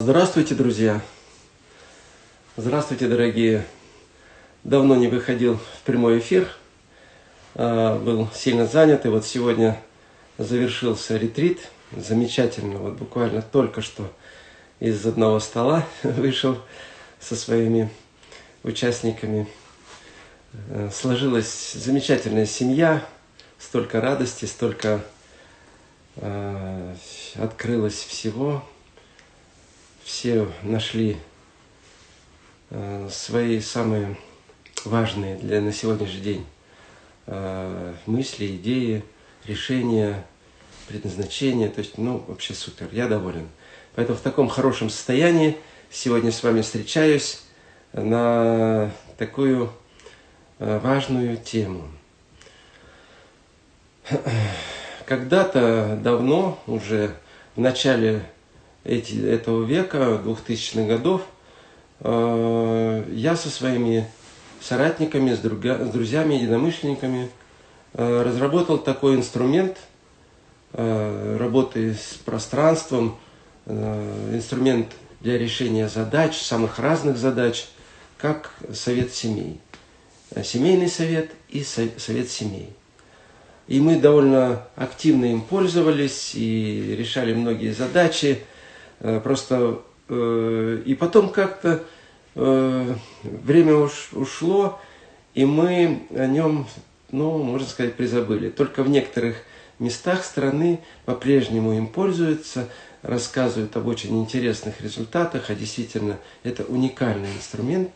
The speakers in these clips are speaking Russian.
Здравствуйте, друзья! Здравствуйте, дорогие! Давно не выходил в прямой эфир, а, был сильно занят, и вот сегодня завершился ретрит. Замечательно, вот буквально только что из одного стола вышел со своими участниками. Э, сложилась замечательная семья, столько радости, столько э, открылось всего, все нашли э, свои самые важные для на сегодняшний день э, мысли, идеи, решения, предназначения. То есть, ну, вообще супер, я доволен. Поэтому в таком хорошем состоянии сегодня с вами встречаюсь на такую э, важную тему. Когда-то давно, уже в начале эти, этого века, 2000-х годов, э, я со своими соратниками, с, друга, с друзьями, единомышленниками э, разработал такой инструмент э, работы с пространством, инструмент для решения задач, самых разных задач, как совет семей. Семейный совет и совет семей. И мы довольно активно им пользовались и решали многие задачи. Э, просто э, и потом как-то э, время уш, ушло, и мы о нем, ну, можно сказать, призабыли. Только в некоторых местах страны по-прежнему им пользуются, рассказывают об очень интересных результатах, а действительно это уникальный инструмент,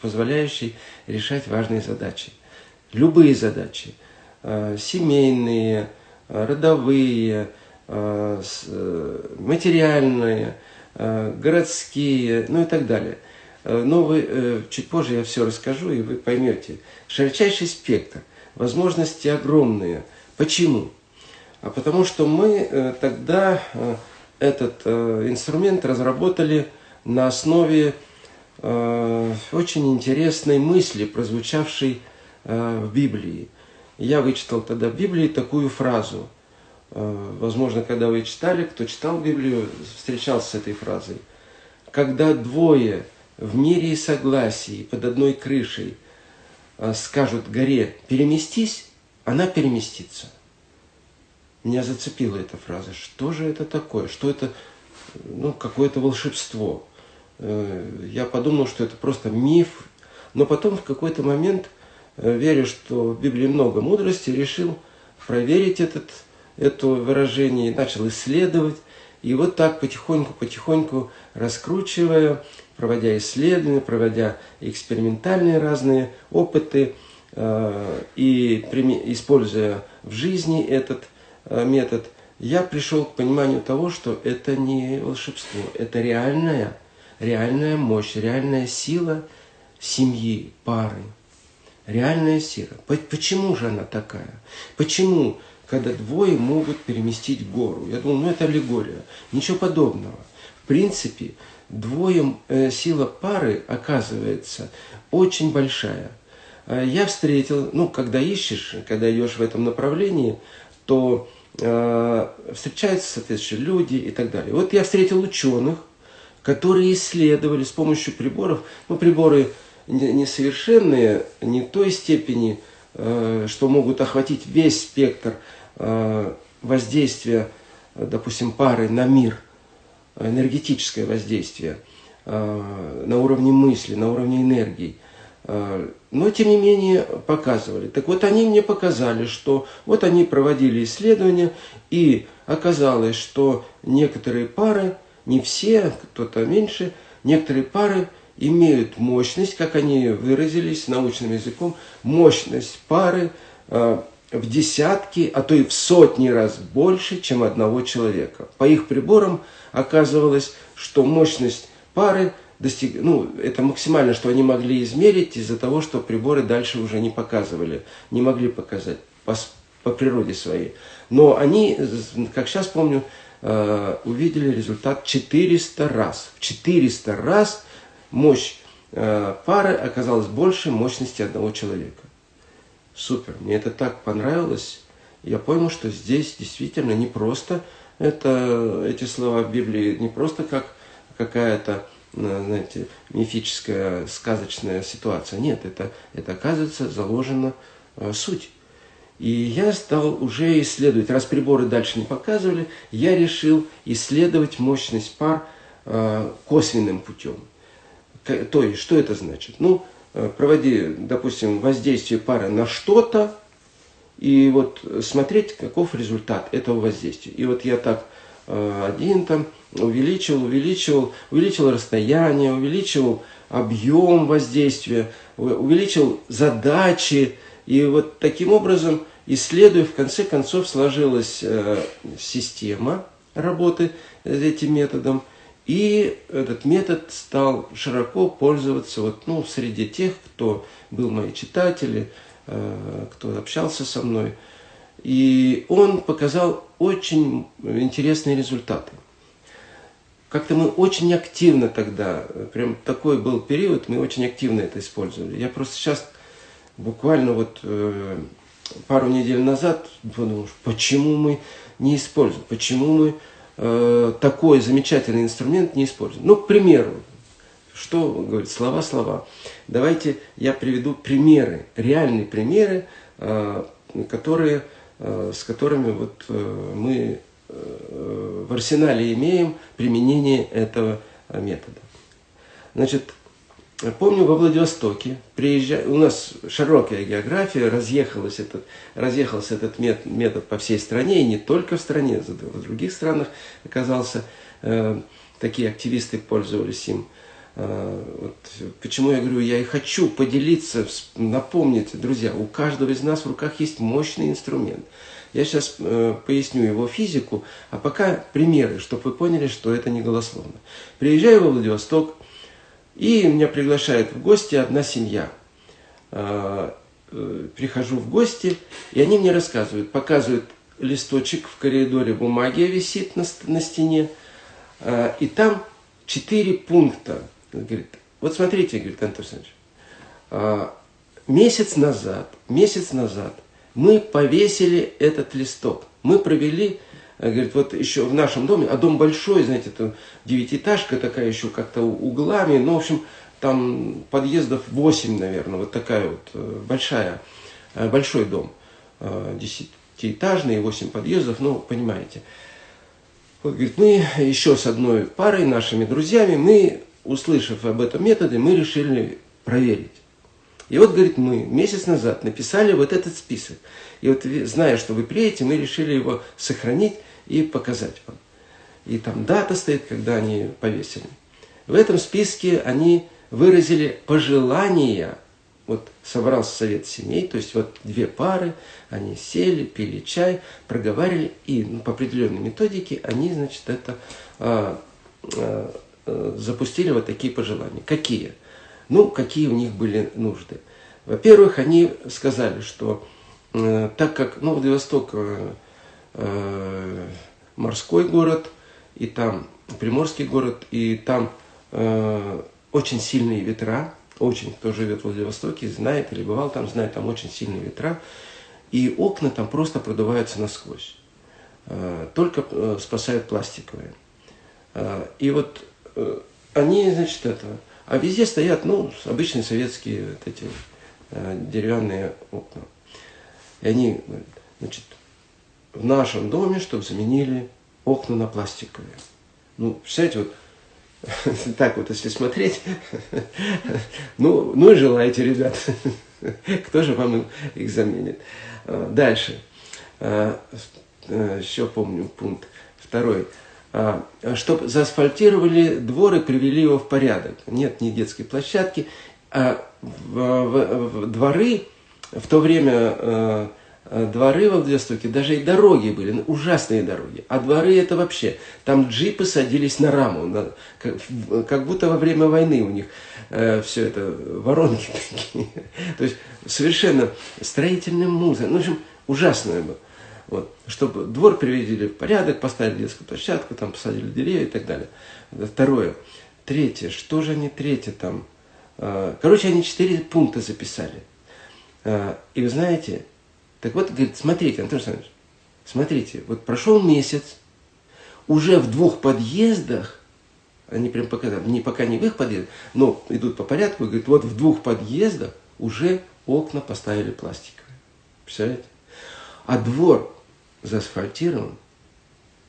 позволяющий решать важные задачи. Любые задачи, семейные, родовые, материальные, э, городские, ну и так далее. Но вы, чуть позже я все расскажу, и вы поймете. Широчайший спектр, возможности огромные. Почему? А потому что мы тогда этот инструмент разработали на основе очень интересной мысли, прозвучавшей в Библии. Я вычитал тогда в Библии такую фразу – Э, возможно, когда вы читали, кто читал Библию, встречался с этой фразой. Когда двое в мире и согласии под одной крышей э, скажут горе «переместись», она переместится. Меня зацепила эта фраза. Что же это такое? Что это? Ну, какое-то волшебство. Э, я подумал, что это просто миф. Но потом в какой-то момент, веря, что в Библии много мудрости, решил проверить этот это выражение, начал исследовать. И вот так потихоньку-потихоньку раскручивая, проводя исследования, проводя экспериментальные разные опыты э, и используя в жизни этот э, метод, я пришел к пониманию того, что это не волшебство, это реальная, реальная мощь, реальная сила семьи, пары. Реальная сила. Почему же она такая? Почему когда двое могут переместить гору. Я думал, ну это аллегория. Ничего подобного. В принципе, двое, э, сила пары оказывается очень большая. Э, я встретил, ну, когда ищешь, когда идешь в этом направлении, то э, встречаются соответствующие люди и так далее. Вот я встретил ученых, которые исследовали с помощью приборов, ну, приборы несовершенные, не той степени, э, что могут охватить весь спектр воздействие, допустим, пары на мир, энергетическое воздействие э, на уровне мысли, на уровне энергии. Э, но, тем не менее, показывали. Так вот, они мне показали, что вот они проводили исследования, и оказалось, что некоторые пары, не все, кто-то меньше, некоторые пары имеют мощность, как они выразились научным языком, мощность пары в десятки, а то и в сотни раз больше, чем одного человека. По их приборам оказывалось, что мощность пары достиг... ну, это максимально, что они могли измерить из-за того, что приборы дальше уже не показывали, не могли показать по, по природе своей. Но они, как сейчас помню, э, увидели результат 400 раз. В 400 раз мощь э, пары оказалась больше мощности одного человека супер, мне это так понравилось. Я понял, что здесь действительно не просто это, эти слова Библии, не просто как какая-то, знаете, мифическая, сказочная ситуация. Нет, это, это оказывается заложена суть. И я стал уже исследовать, раз приборы дальше не показывали, я решил исследовать мощность пар косвенным путем. То есть, что это значит? Ну, проводи, допустим, воздействие пары на что-то, и вот смотреть, каков результат этого воздействия. И вот я так э, один там увеличил, увеличил, увеличил расстояние, увеличил объем воздействия, увеличил задачи. И вот таким образом, исследуя, в конце концов сложилась э, система работы этим методом. И этот метод стал широко пользоваться вот, ну, среди тех, кто был мои читатели, Э, кто общался со мной. И он показал очень интересные результаты. Как-то мы очень активно тогда, прям такой был период, мы очень активно это использовали. Я просто сейчас, буквально вот э, пару недель назад, подумал, почему мы не используем, почему мы э, такой замечательный инструмент не используем. Ну, к примеру, что говорит? Слова, слова. Давайте я приведу примеры, реальные примеры, э, которые, э, с которыми вот мы в арсенале имеем применение этого метода. Значит, помню во Владивостоке, приезжая, у нас широкая география, разъехалась этот, разъехался этот метод по всей стране, и не только в стране, в других странах оказался, такие активисты пользовались им. А, вот почему я говорю, я и хочу поделиться, напомнить, друзья, у каждого из нас в руках есть мощный инструмент. Я сейчас э, поясню его физику, а пока примеры, чтобы вы поняли, что это не голословно. Приезжаю во Владивосток, и меня приглашает в гости одна семья. Э, э, прихожу в гости, и они мне рассказывают, показывают листочек в коридоре, бумаги висит на, на стене, э, и там четыре пункта говорит, вот смотрите, говорит Антон Александрович, а, месяц назад, месяц назад мы повесили этот листок. Мы провели, говорит, вот еще в нашем доме, а дом большой, знаете, это девятиэтажка такая еще как-то углами, ну, в общем, там подъездов 8, наверное, вот такая вот э, большая, э, большой дом, десятиэтажный, 8 подъездов, ну, понимаете. Вот, говорит, мы еще с одной парой, нашими друзьями, мы услышав об этом методе, мы решили проверить. И вот, говорит, мы месяц назад написали вот этот список. И вот, зная, что вы приедете, мы решили его сохранить и показать вам. И там дата стоит, когда они повесили. В этом списке они выразили пожелания. Вот собрался совет семей, то есть вот две пары, они сели, пили чай, проговаривали, и ну, по определенной методике они, значит, это а, а, Э, запустили вот такие пожелания. Какие? Ну, какие у них были нужды. Во-первых, они сказали, что э, так как ну, Владивосток э, э, морской город, и там Приморский город, и там э, очень сильные ветра, очень, кто живет в Владивостоке, знает или бывал там, знает, там очень сильные ветра, и окна там просто продуваются насквозь. Э, только э, спасают пластиковые. Э, и вот они, значит, это... А везде стоят, ну, обычные советские вот эти деревянные окна. И они, значит, в нашем доме, чтобы заменили окна на пластиковые. Ну, представляете, вот так вот, если смотреть, ну, ну и желаете, ребят. Кто же вам их заменит? Э, дальше. Э, Еще помню пункт второй. А, чтобы заасфальтировали двор и привели его в порядок. Нет ни детской площадки. А в, в, в дворы, в то время э, дворы во Владивостоке, даже и дороги были, ужасные дороги. А дворы это вообще, там джипы садились на раму, на, как, как будто во время войны у них э, все это, воронки такие. То есть совершенно строительным музыкой. Ну, в общем, ужасное было. Вот, чтобы двор приведили в порядок, поставили детскую площадку, там посадили деревья и так далее. Второе. Третье. Что же они третье там? А, короче, они четыре пункта записали. А, и вы знаете, так вот, говорит, смотрите, Антон Александрович, смотрите, вот прошел месяц, уже в двух подъездах они прям пока, не, пока не в их подъезд, но идут по порядку, говорит, вот в двух подъездах уже окна поставили пластиковые. Представляете? А двор заасфальтирован,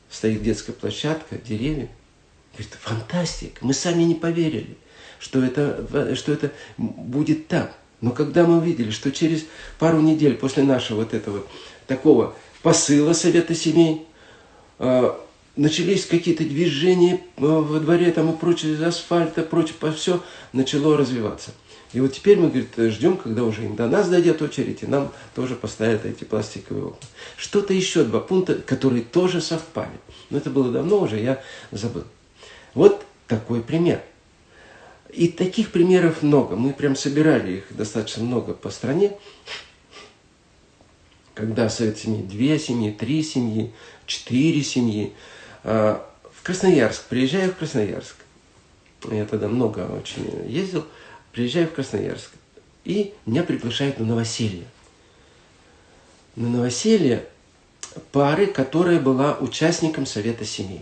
стоит детская площадка, деревья. Говорит, фантастика, мы сами не поверили, что это, что это будет так. Но когда мы увидели, что через пару недель после нашего вот этого такого посыла Совета семей, а, начались какие-то движения а, во дворе там и прочее, из асфальта, прочее, все начало развиваться. И вот теперь мы, говорит, ждем, когда уже до нас дойдет очередь, и нам тоже поставят эти пластиковые окна. Что-то еще, два пункта, которые тоже совпали. Но это было давно уже, я забыл. Вот такой пример. И таких примеров много. Мы прям собирали их достаточно много по стране. Когда совет семьи, две семьи, три семьи, четыре семьи. А, в Красноярск, приезжаю в Красноярск. Я тогда много очень ездил. Приезжаю в Красноярск. И меня приглашают на новоселье. На новоселье пары, которая была участником Совета семей.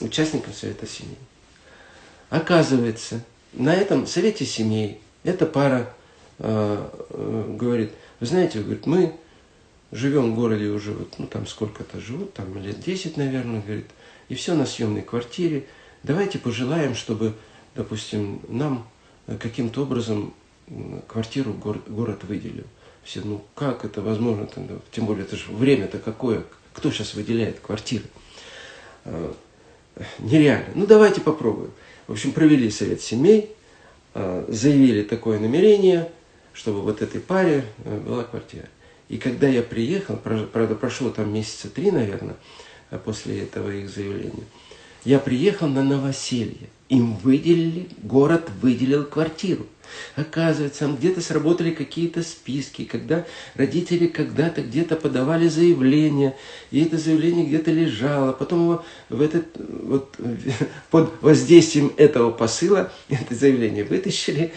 Участником Совета семей. Оказывается, на этом совете семей эта пара э, э, говорит, вы знаете, говорит, мы живем в городе уже, вот, ну там сколько-то живут, там лет 10, наверное, говорит, и все на съемной квартире. Давайте пожелаем, чтобы, допустим, нам каким-то образом квартиру город, город выделил. Все, ну как это возможно? Тем более, это же время-то какое. Кто сейчас выделяет квартиры? Э, нереально. Ну давайте попробуем. В общем, провели совет семей, а, заявили такое намерение, чтобы вот этой паре э, была квартира. И когда я приехал, правда, прошло там месяца три, наверное, а после этого их заявления, я приехал на новоселье. Им выделили, город выделил квартиру. Оказывается, где-то сработали какие-то списки, когда родители когда-то где-то подавали заявление, и это заявление где-то лежало, потом его в этот, вот, под воздействием этого посыла это заявление вытащили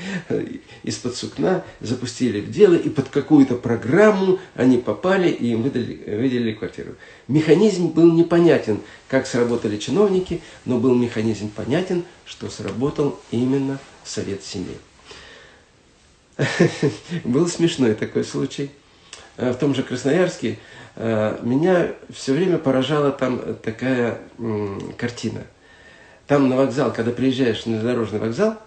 из-под сукна, запустили в дело, и под какую-то программу они попали, и им выдали, выделили квартиру. Механизм был непонятен, как сработали чиновники, но был механизм понятен, что сработал именно Совет семей. Был смешной такой случай. Э, в том же Красноярске э, меня все время поражала там такая картина. Там на вокзал, когда приезжаешь на дорожный вокзал,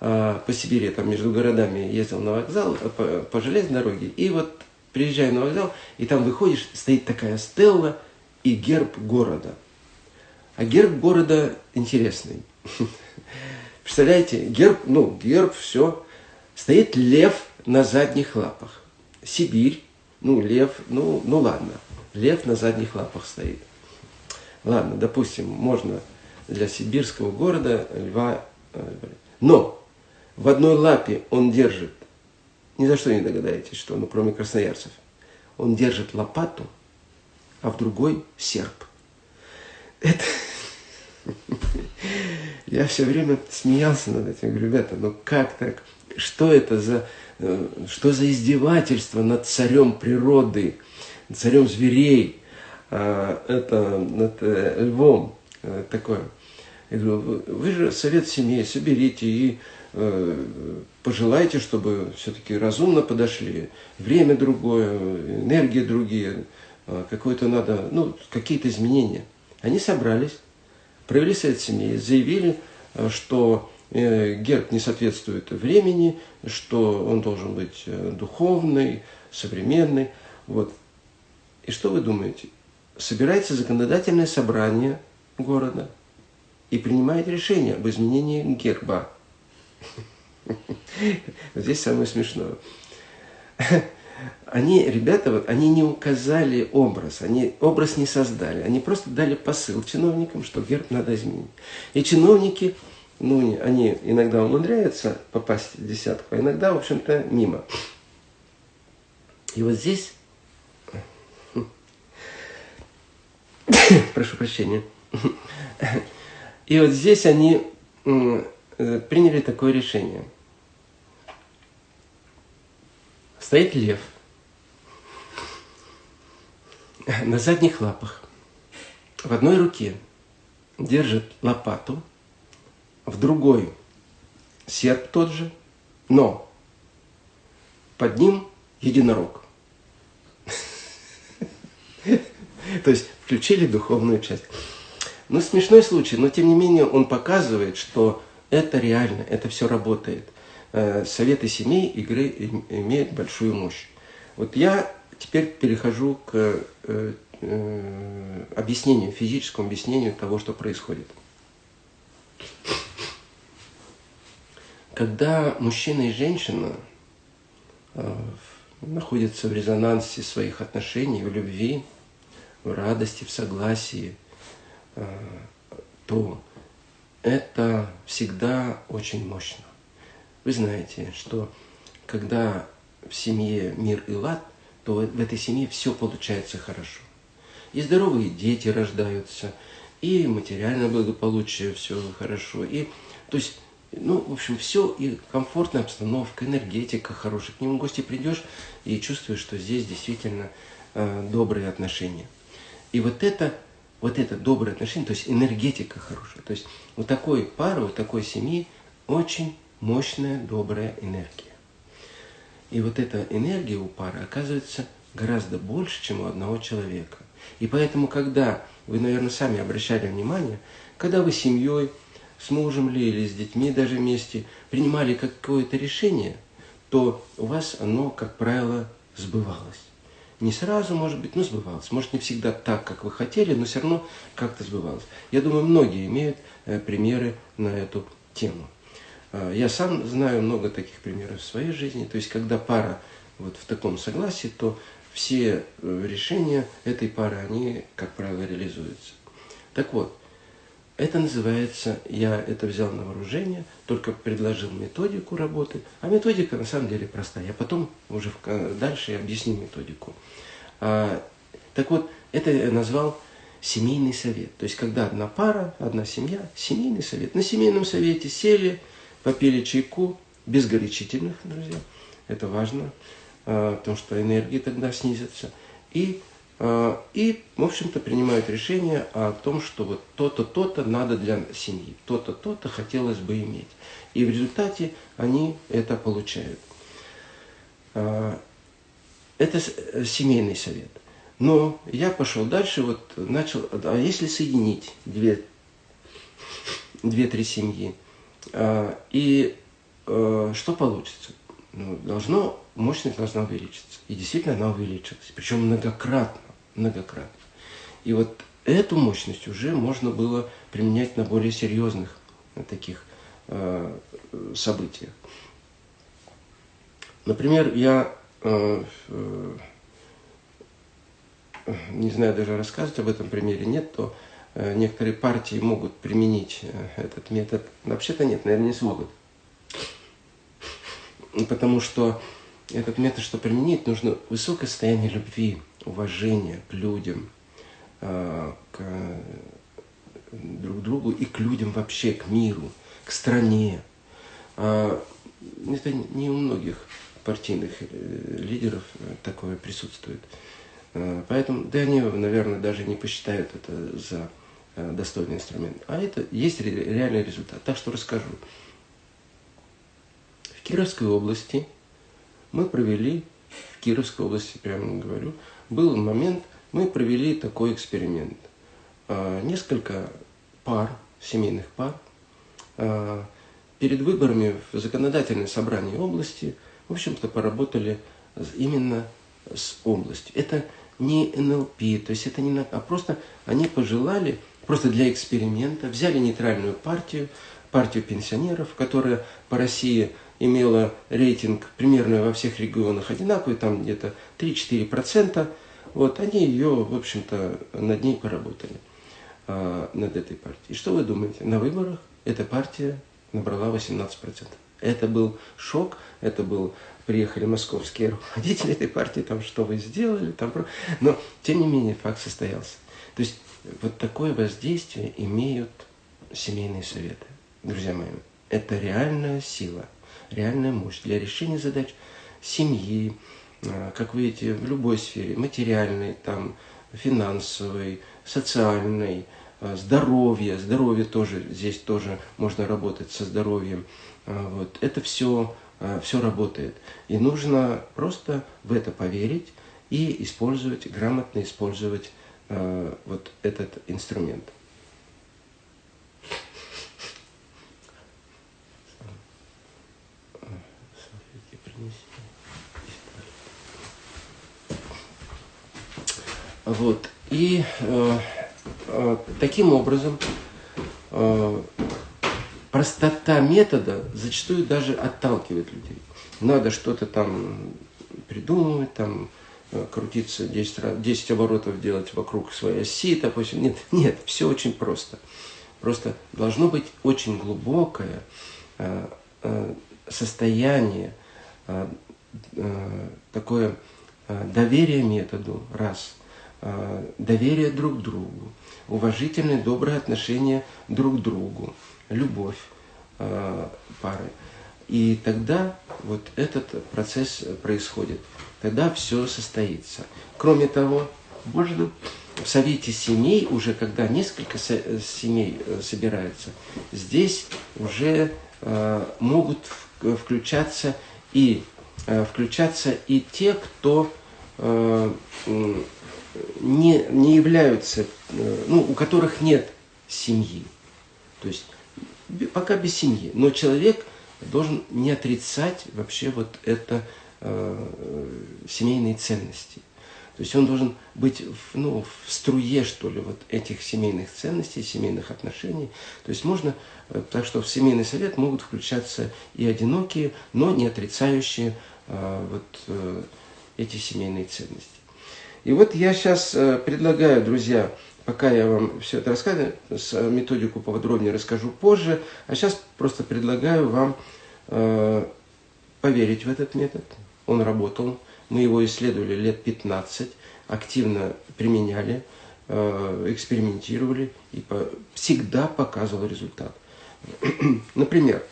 э, по Сибири, там между городами ездил на вокзал, по, по железной дороге, и вот приезжаю на вокзал, и там выходишь, стоит такая стелла и герб города. А герб города интересный. Представляете, герб, ну, герб, все, Стоит лев на задних лапах. Сибирь, ну, лев, ну, ну ладно, лев на задних лапах стоит. Ладно, допустим, можно для сибирского города льва... Э, но в одной лапе он держит, ни за что не догадаетесь, что, ну, кроме красноярцев, он держит лопату, а в другой серп. Это... Я все время смеялся над этим, говорю, ребята, ну как так? Что это за, э, что за издевательство над царем природы, царем зверей, а, это над э, львом э, такое? Я говорю, вы же совет семьи, соберите и пожелайте, чтобы все-таки разумно подошли. Время другое, энергия другие, какое-то надо, ну, какие-то изменения. Они собрались, провели совет семьи, заявили, что герб не соответствует времени, что он должен быть э, духовный, современный. Вот. И что вы думаете? Собирается законодательное собрание города и принимает решение об изменении герба. Здесь самое смешное. Они, ребята, вот, они не указали образ, они образ не создали, они просто дали посыл чиновникам, что герб надо изменить. И чиновники ну, они иногда умудряются попасть в десятку, а иногда, в общем-то, мимо. И вот здесь, прошу прощения, и вот здесь они приняли такое решение. Стоит лев на задних лапах, в одной руке держит лопату – в другой серп тот же, но под ним единорог. То есть включили духовную часть. Ну, смешной случай, но тем не менее он показывает, что это реально, это все работает. Э, советы семей игры имеют большую мощь. Вот я теперь перехожу к э, э, объяснению, физическому объяснению того, что происходит. Когда мужчина и женщина находятся в резонансе своих отношений, в любви, в радости, в согласии, то это всегда очень мощно. Вы знаете, что когда в семье мир и лад, то в этой семье все получается хорошо. И здоровые дети рождаются, и материальное благополучие все хорошо. И, то есть, ну, в общем, все, и комфортная обстановка, энергетика хорошая. К нему в гости придешь и чувствуешь, что здесь действительно э, добрые отношения. И вот это вот это доброе отношение, то есть энергетика хорошая. То есть у такой пары, у такой семьи очень мощная, добрая энергия. И вот эта энергия у пары оказывается гораздо больше, чем у одного человека. И поэтому, когда вы, наверное, сами обращали внимание, когда вы семьей, с мужем ли или с детьми даже вместе принимали какое-то решение, то у вас оно, как правило, сбывалось не сразу, может быть, но сбывалось. Может, не всегда так, как вы хотели, но все равно как-то сбывалось. Я думаю, многие имеют э, примеры на эту тему. Э, я сам знаю много таких примеров в своей жизни. То есть, когда пара вот в таком согласии, то все э, решения этой пары, они, как правило, реализуются. Так вот, это называется, я это взял на вооружение, только предложил методику работы, а методика на самом деле простая. Я потом уже дальше объясню методику. А, так вот, это я назвал семейный совет. То есть, когда одна пара, одна семья, семейный совет. На семейном совете сели, попили чайку, без горячительных, друзья. Это важно, а, потому что энергии тогда снизятся. И, и в общем-то, принимают решение о том, что вот то-то, то-то надо для семьи, то-то, то-то хотелось бы иметь. И в результате они это получают. Это э, семейный совет. Но я пошел дальше, вот начал, а если соединить две, две-три семьи, а, и а, что получится? Ну, должно, мощность должна увеличиться. И действительно она увеличилась. Причем многократно, многократно. И вот эту мощность уже можно было применять на более серьезных на таких э, событиях. Например, я Э, э, не знаю даже рассказывать об этом примере, нет, то э, некоторые партии могут применить этот метод. Вообще-то нет, наверное, не смогут. Потому что этот метод, что применить, нужно высокое состояние любви, уважения к людям, к друг другу и к людям вообще, к миру, к стране. Это не у многих партийных э, лидеров э, такое присутствует. Э, поэтому, да они, наверное, даже не посчитают это за достойный инструмент. А это есть реальный результат. Так что расскажу. В Кировской области мы провели, в Кировской области, прямо говорю, был момент, мы провели такой эксперимент. Несколько пар, семейных пар, перед выборами в законодательное собрание области – в общем-то, поработали именно с областью. Это не НЛП, то есть это не... А просто они пожелали, просто для эксперимента, взяли нейтральную партию, партию пенсионеров, которая по России имела рейтинг примерно во всех регионах одинаковый, там где-то 3-4%. Вот, они ее, в общем-то, над ней поработали, а, над этой партией. И что вы думаете? На выборах эта партия набрала 18%. Это был шок, это был приехали московские руководители этой партии, там что вы сделали, там, но тем не менее факт состоялся. То есть вот такое воздействие имеют семейные советы. Друзья мои, это реальная сила, реальная мощь для решения задач семьи, как вы видите, в любой сфере, материальной, там, финансовой, социальной, здоровье, здоровье тоже, здесь тоже можно работать со здоровьем. Вот. Это все, все работает. И нужно просто в это поверить и использовать, грамотно использовать вот этот инструмент. Вот. И э, э, таким образом э, простота метода зачастую даже отталкивает людей. Надо что-то там придумывать, там э, крутиться 10, раз, 10 оборотов делать вокруг своей оси, допустим. Нет, нет, все очень просто. Просто должно быть очень глубокое э, э, состояние, э, э, такое э, доверие методу, раз – доверие друг другу, уважительное, доброе отношение друг к другу, любовь э, пары. И тогда вот этот процесс происходит. Тогда все состоится. Кроме того, можно в совете семей, уже когда несколько семей э, собираются, здесь уже могут включаться и включаться и те, кто не, не являются, э, ну, у которых нет семьи. То есть пока без семьи. Но человек должен не отрицать вообще вот это э, семейные ценности. То есть он должен быть в, ну, в струе, что ли, вот этих семейных ценностей, семейных отношений. То есть можно, э, так что в семейный совет могут включаться и одинокие, но не отрицающие э, вот э, эти семейные ценности. И вот я сейчас э, предлагаю, друзья, пока я вам все это рассказываю, методику поподробнее расскажу позже, а сейчас просто предлагаю вам э, поверить в этот метод. Он работал, мы его исследовали лет 15, активно применяли, э, экспериментировали и всегда показывал результат. Например,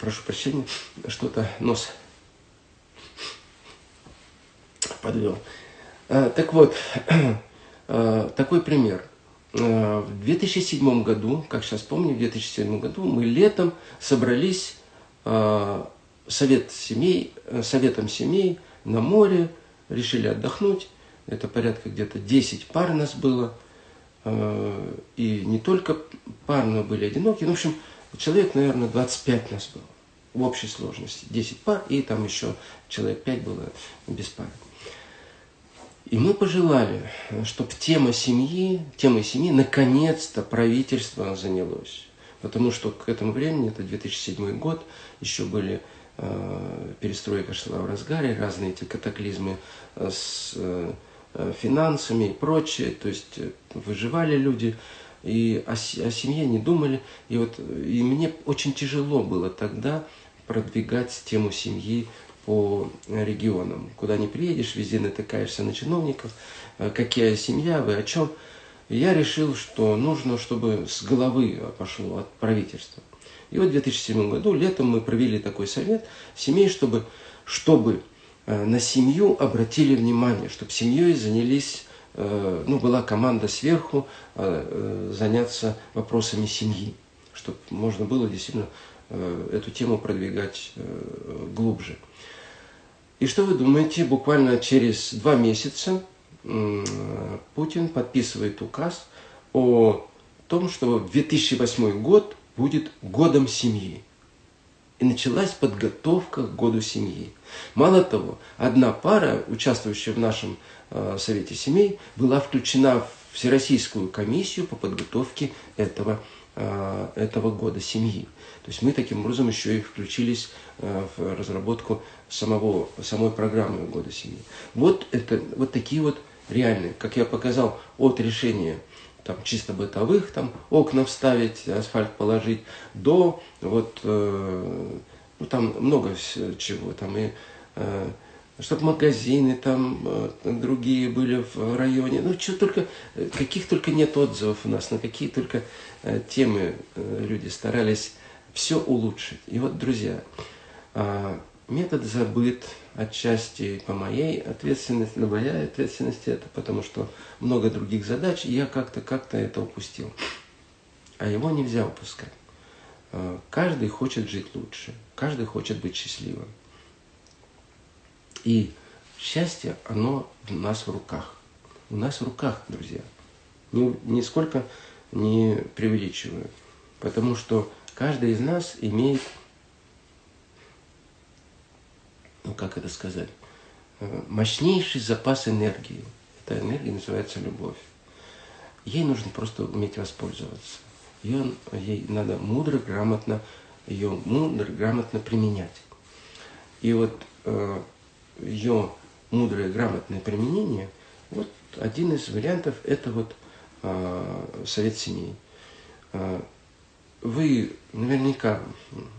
прошу прощения, что-то нос подвел. Э, так вот, э, такой пример. Э, в 2007 году, как сейчас помню, в 2007 году мы летом собрались совет семей, советом семей на море, решили отдохнуть. Это порядка где-то 10 пар нас было. И не только пар, но были одинокие. Ну, в общем, человек, наверное, 25 нас было в общей сложности. 10 пар, и там еще человек 5 было без пар. И мы пожелали, чтобы тема семьи, темой семьи наконец-то правительство занялось. Потому что к этому времени, это 2007 год, еще были э, перестройка шла в разгаре, разные эти катаклизмы э, с э, финансами и прочее. То есть э, выживали люди и о, о семье не думали. И вот и мне очень тяжело было тогда продвигать тему семьи по регионам. Куда не приедешь, везде натыкаешься на чиновников. Э, какая семья, вы о чем? я решил, что нужно, чтобы с головы пошло от правительства. И вот в 2007 году летом мы провели такой совет семей, чтобы, чтобы э, на семью обратили внимание, чтобы семьей занялись, э, ну, была команда сверху заняться вопросами семьи, чтобы можно было действительно эту тему продвигать глубже. И что вы думаете, буквально через два месяца Путин подписывает указ о том, что 2008 год будет годом семьи. И началась подготовка к году семьи. Мало того, одна пара, участвующая в нашем э, Совете семей, была включена в Всероссийскую комиссию по подготовке этого, э, этого года семьи. То есть мы таким образом еще и включились э, в разработку самого, самой программы года семьи. Вот, это, вот такие вот реальные, как я показал, от решения там, чисто бытовых, там, окна вставить, асфальт положить, до вот, э, ну, там много чего, там, и, э, чтобы магазины там э, другие были в районе, ну, что только, каких только нет отзывов у нас, на какие только э, темы э, люди старались все улучшить. И вот, друзья, э, Метод забыт отчасти по моей ответственности, на моей ответственности это, потому что много других задач, и я как-то как-то это упустил. А его нельзя упускать. Э, каждый хочет жить лучше, каждый хочет быть счастливым. И счастье, оно в нас в руках. У нас в руках, друзья. Нисколько не преувеличиваю. Потому что каждый из нас имеет, ну как это сказать, э, мощнейший запас энергии. Эта энергия называется любовь. Ей нужно просто уметь воспользоваться. Ее, ей надо мудро, грамотно, ее мудро, грамотно применять. И вот э, ее мудрое, грамотное применение, вот один из вариантов – это вот э, совет семей. Э, вы наверняка,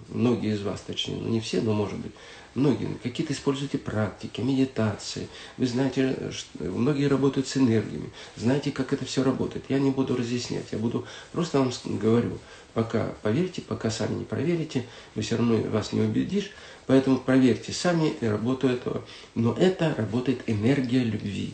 многие из вас, точнее, ну не все, но может быть, многие, какие-то используете практики, медитации. Вы знаете, что многие работают с энергиями, знаете, как это все работает. Я не буду разъяснять, я буду просто вам говорю, пока поверьте, пока сами не проверите, вы все равно вас не убедишь, поэтому проверьте сами работу этого. Но это работает энергия любви.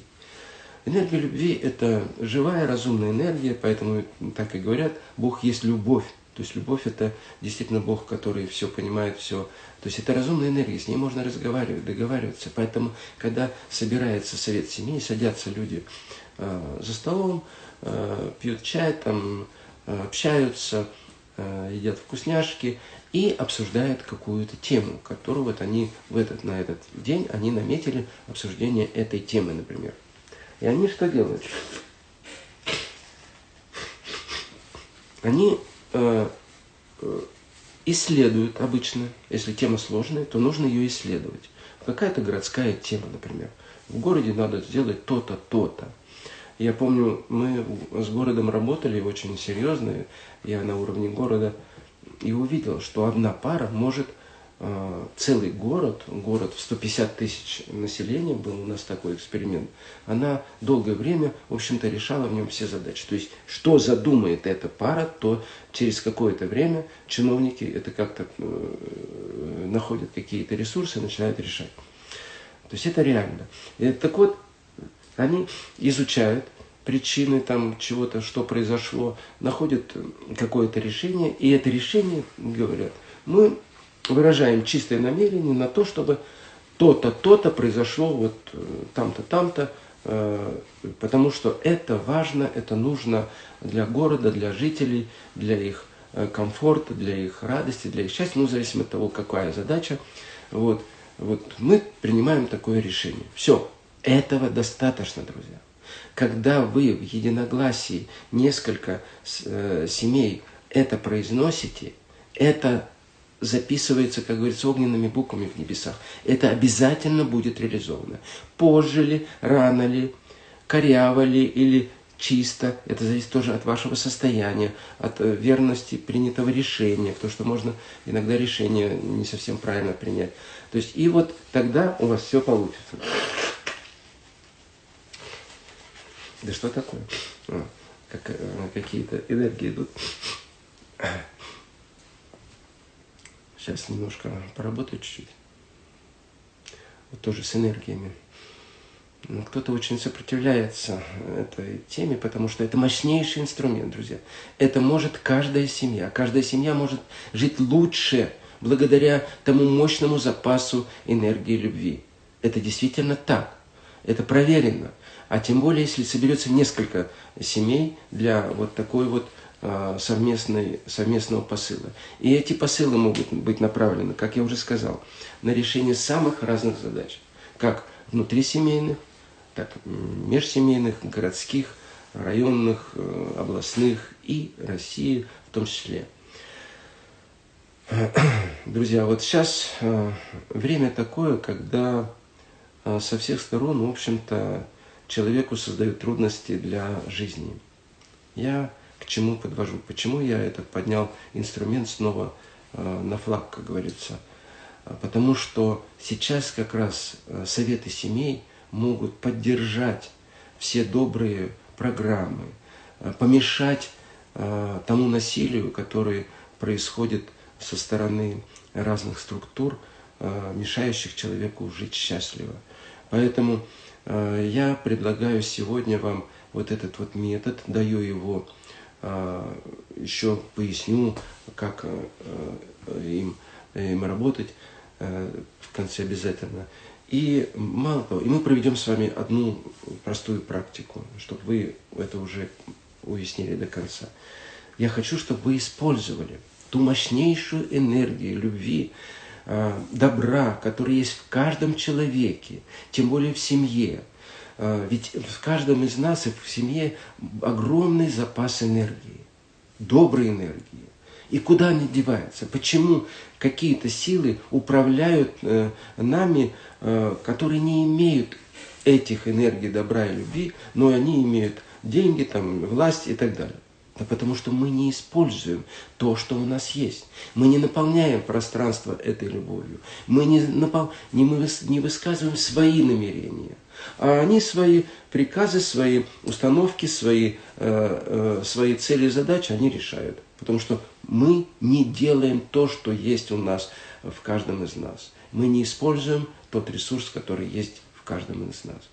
Энергия любви – это живая, разумная энергия, поэтому так и говорят, Бог есть любовь. То есть любовь – это действительно Бог, который все понимает, все. То есть это разумная энергия, с ней можно разговаривать, договариваться. Поэтому, когда собирается совет семьи, садятся люди э, за столом, э, пьют чай, там, э, общаются, э, едят вкусняшки и обсуждают какую-то тему, которую вот они в этот, на этот день они наметили обсуждение этой темы, например. И они что делают? Они исследуют обычно, если тема сложная, то нужно ее исследовать. Какая-то городская тема, например. В городе надо сделать то-то, то-то. Я помню, мы с городом работали очень серьезно, я на уровне города, и увидел, что одна пара может целый город, город в 150 тысяч населения, был у нас такой эксперимент, она долгое время, в общем-то, решала в нем все задачи. То есть, что задумает эта пара, то через какое-то время чиновники это как-то э, находят какие-то ресурсы и начинают решать. То есть, это реально. И, так вот, они изучают причины там чего-то, что произошло, находят какое-то решение, и это решение, говорят, мы выражаем чистое намерение на то, чтобы то-то, то-то произошло вот э, там-то, там-то, э, потому что это важно, это нужно для города, для жителей, для их э, комфорта, для их радости, для их счастья, ну, в зависимости от того, какая задача. Вот, вот мы принимаем такое решение. Все, этого достаточно, друзья. Когда вы в единогласии несколько семей это произносите, это записывается, как говорится, огненными буквами в небесах. Это обязательно будет реализовано. Позже ли, рано ли, коряво ли или чисто, это зависит тоже от вашего состояния, от э, верности принятого решения, потому что можно иногда решение не совсем правильно принять. То есть и вот тогда у вас все получится. Да что такое? А, как, э, какие-то энергии идут. Сейчас немножко поработаю чуть-чуть. Вот тоже с энергиями. Кто-то очень сопротивляется этой теме, потому что это мощнейший инструмент, друзья. Это может каждая семья. Каждая семья может жить лучше благодаря тому мощному запасу энергии любви. Это действительно так. Это проверено. А тем более, если соберется несколько семей для вот такой вот совместной, совместного посыла. И эти посылы могут быть направлены, как я уже сказал, на решение самых разных задач, как внутрисемейных, так межсемейных, городских, районных, э, областных и России в том числе. Друзья, вот сейчас э, время такое, когда э, со всех сторон, в общем-то, человеку создают трудности для жизни. Я к чему подвожу. Почему я этот поднял инструмент снова э, на флаг, как говорится. А, потому что сейчас как раз э, советы семей могут поддержать все добрые программы, э, помешать тому насилию, которое происходит со стороны разных структур э, мешающих человеку жить счастливо. Поэтому э, я предлагаю сегодня вам вот этот вот метод, даю его, э, еще поясню, как им, им работать в конце обязательно. И мало того, и мы проведем с вами одну простую практику, чтобы вы это уже уяснили до конца. Я хочу, чтобы вы использовали ту мощнейшую энергию любви, а, добра, который есть в каждом человеке, тем более в семье. А, ведь в каждом из нас и в семье огромный запас энергии, доброй энергии. И куда они деваются? Почему какие-то силы управляют э, нами, э, которые не имеют этих энергий добра и любви, но они имеют деньги, там, власть и так далее? Да потому что мы не используем то, что у нас есть. Мы не наполняем пространство этой любовью. Мы не, напол... не, мы не высказываем свои намерения. А они свои приказы, свои установки, свои, э, э, свои цели и задачи, они решают. Потому что мы не делаем то, что есть у нас в каждом из нас. Мы не используем тот ресурс, который есть в каждом из нас.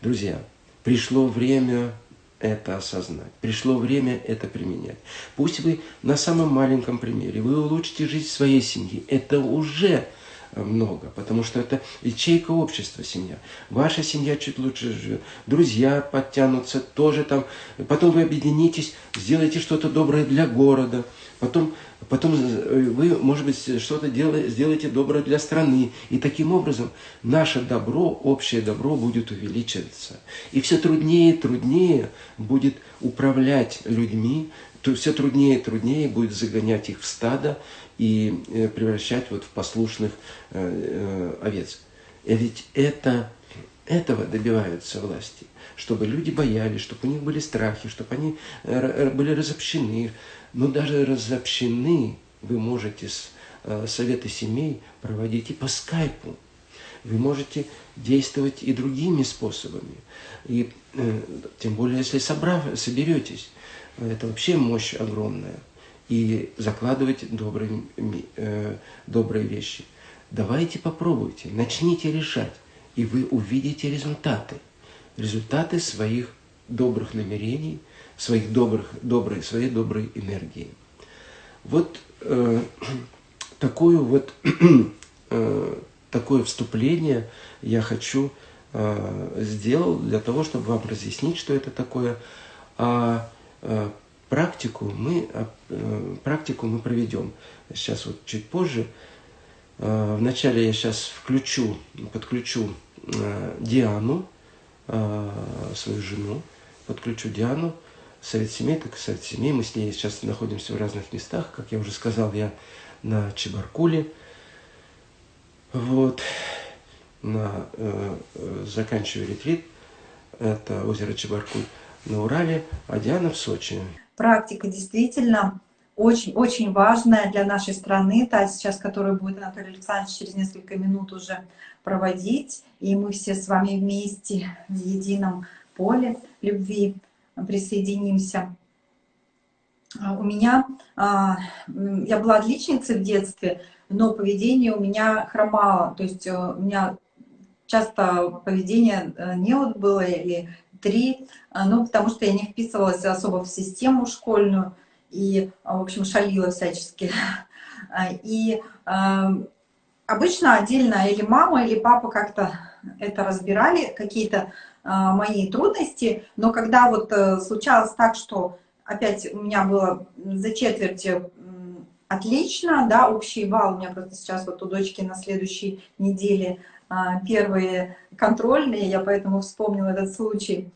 Друзья, пришло время это осознать. Пришло время это применять. Пусть вы на самом маленьком примере, вы улучшите жизнь своей семьи. Это уже много, потому что это ячейка общества семья. Ваша семья чуть лучше живет, друзья подтянутся тоже там. Потом вы объединитесь, сделайте что-то доброе для города. Потом, потом вы, может быть, что-то сделаете доброе для страны. И таким образом наше добро, общее добро будет увеличиваться. И все труднее и труднее будет управлять людьми, то все труднее и труднее будет загонять их в стадо и э, превращать вот в послушных э, э, овец. И ведь это, этого добиваются власти, чтобы люди боялись, чтобы у них были страхи, чтобы они были разобщены. Но даже разобщены вы можете с советы семей проводить и по скайпу. Вы можете действовать и другими способами. И тем более, если собрав, соберетесь, это вообще мощь огромная. И закладывать добрые, э, добрые вещи. Давайте попробуйте, начните решать, и вы увидите результаты. Результаты своих добрых намерений, своих добрых, доброй, своей доброй энергии. Вот э, такую вот, э, такое вступление я хочу э, сделал для того, чтобы вам разъяснить, что это такое. А Э, практику мы, э, э, практику мы проведем сейчас вот чуть позже. Вначале я сейчас включу, подключу Диану, свою жену, подключу Диану, совет семей, так и совет семей. Мы с ней сейчас находимся в разных местах. Как я уже сказал, я на Чебаркуле. Вот. На, э, заканчиваю ретрит. Это озеро Чебаркуль на Урале, а Диана в Сочи. Практика действительно очень-очень важная для нашей страны, та сейчас, которую будет Анатолий Александрович через несколько минут уже проводить. И мы все с вами вместе в едином поле любви присоединимся. А, у меня, а, я была отличницей в детстве, но поведение у меня хромало. То есть э, у меня часто поведение э, не было или три, а, ну, потому что я не вписывалась особо в систему школьную и, а, в общем, шалила всячески. А, и обычно отдельно или мама, или папа как-то это разбирали, какие-то мои трудности, но когда вот э, случалось так, что опять у меня было за четверть отлично, да, общий балл у меня просто сейчас вот у дочки на следующей неделе первые контрольные, я поэтому вспомнила этот случай.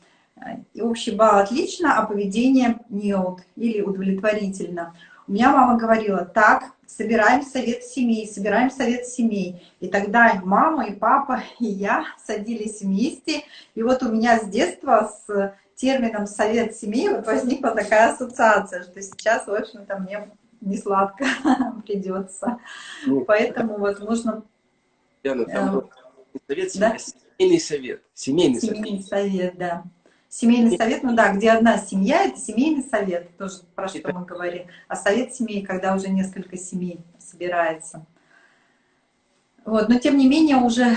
И общий балл отлично, а поведение нет или удовлетворительно. У меня мама говорила, так, собираем совет семей, собираем совет семей. И тогда мама, и папа, и я садились вместе. И вот у меня с детства с термином совет семей вот возникла такая ассоциация, что сейчас, в общем-то, мне не сладко придется. Ну, Поэтому, возможно... Яна, там совет, да? семейный совет. Семейный, семейный совет. совет, да. Семейный совет, ну да, где одна семья, это семейный совет, тоже про что это... мы говорим. А совет семей, когда уже несколько семей собирается. Вот, но тем не менее уже,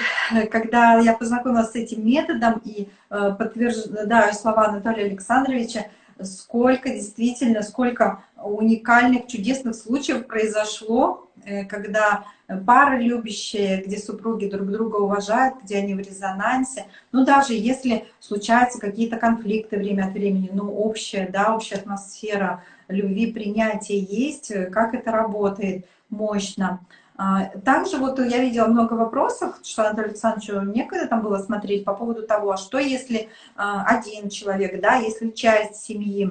когда я познакомилась с этим методом и э, подтверждаю слова Анатолия Александровича, сколько действительно, сколько уникальных, чудесных случаев произошло, э, когда пары любящие, где супруги друг друга уважают, где они в резонансе. Ну, даже если случаются какие-то конфликты время от времени, ну, общая, да, общая атмосфера любви, принятия есть, как это работает мощно. А, также вот я видела много вопросов, что Анатолию Александровичу некогда там было смотреть по поводу того, а что если а, один человек, да, если часть семьи,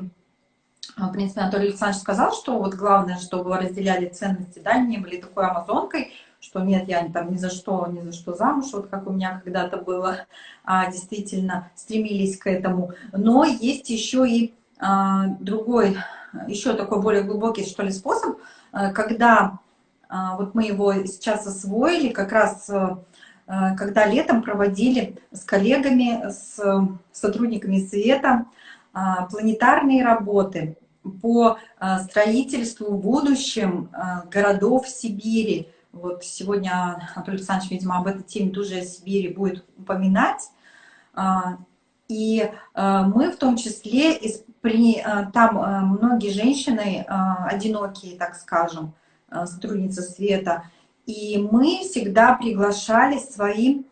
в принципе, Анатолий Александрович сказал, что вот главное, чтобы разделяли ценности, да, не были такой амазонкой, что нет, я там ни за что, ни за что замуж, вот как у меня когда-то было, а, действительно стремились к этому. Но есть еще и а, другой, еще такой более глубокий, что ли, способ, а, когда вот мы его сейчас освоили, как раз а, когда летом проводили с коллегами, с сотрудниками Света а, планетарные работы по строительству в будущем городов Сибири. Вот сегодня Анатолий Александрович, видимо, об этой теме тоже о Сибири будет упоминать. И мы в том числе, там многие женщины одинокие, так скажем, Э, сотрудница Света. И мы всегда приглашали свои